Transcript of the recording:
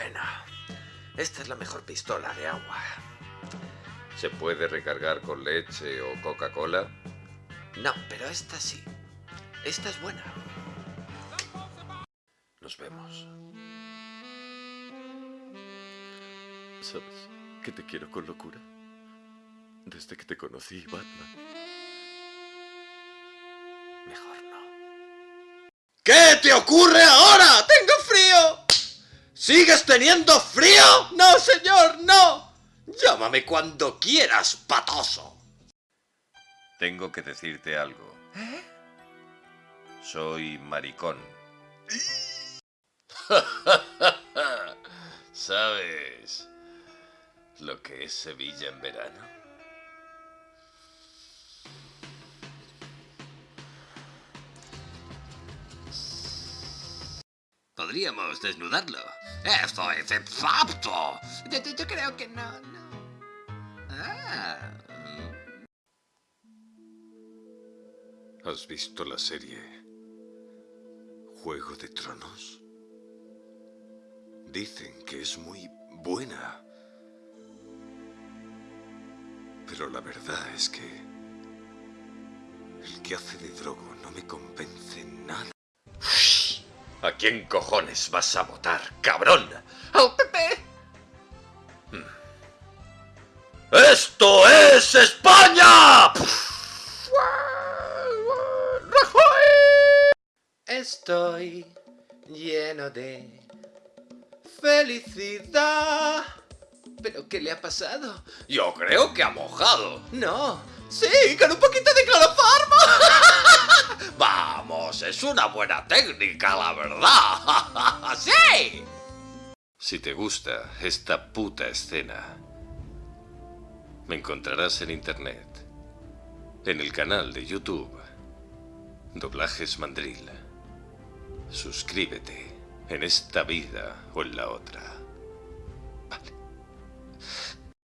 Bueno, esta es la mejor pistola de agua. ¿Se puede recargar con leche o Coca-Cola? No, pero esta sí. Esta es buena. Nos vemos. ¿Sabes que te quiero con locura? Desde que te conocí, Batman. Mejor no. ¿Qué te ocurre ahora? ¡Tengo! ¿Sigues teniendo frío? No, señor, no. Llámame cuando quieras, patoso. Tengo que decirte algo. Soy maricón. ¿Sabes lo que es Sevilla en verano? Podríamos desnudarlo. Esto es exacto. Yo, yo- creo que no, no. Ah. ¿Has visto la serie Juego de Tronos? Dicen que es muy buena. Pero la verdad es que el que hace de Drogo no me convence. ¿A quién cojones vas a votar, cabrón? ¡Al PP! ¡Esto es España! Estoy lleno de felicidad. ¿Pero qué le ha pasado? Yo creo que ha mojado. No. Sí, con un poquito de cloroformo. Vamos, es una buena técnica, la verdad. ¡Sí! Si te gusta esta puta escena, me encontrarás en internet, en el canal de YouTube, Doblajes Mandril. Suscríbete en esta vida o en la otra.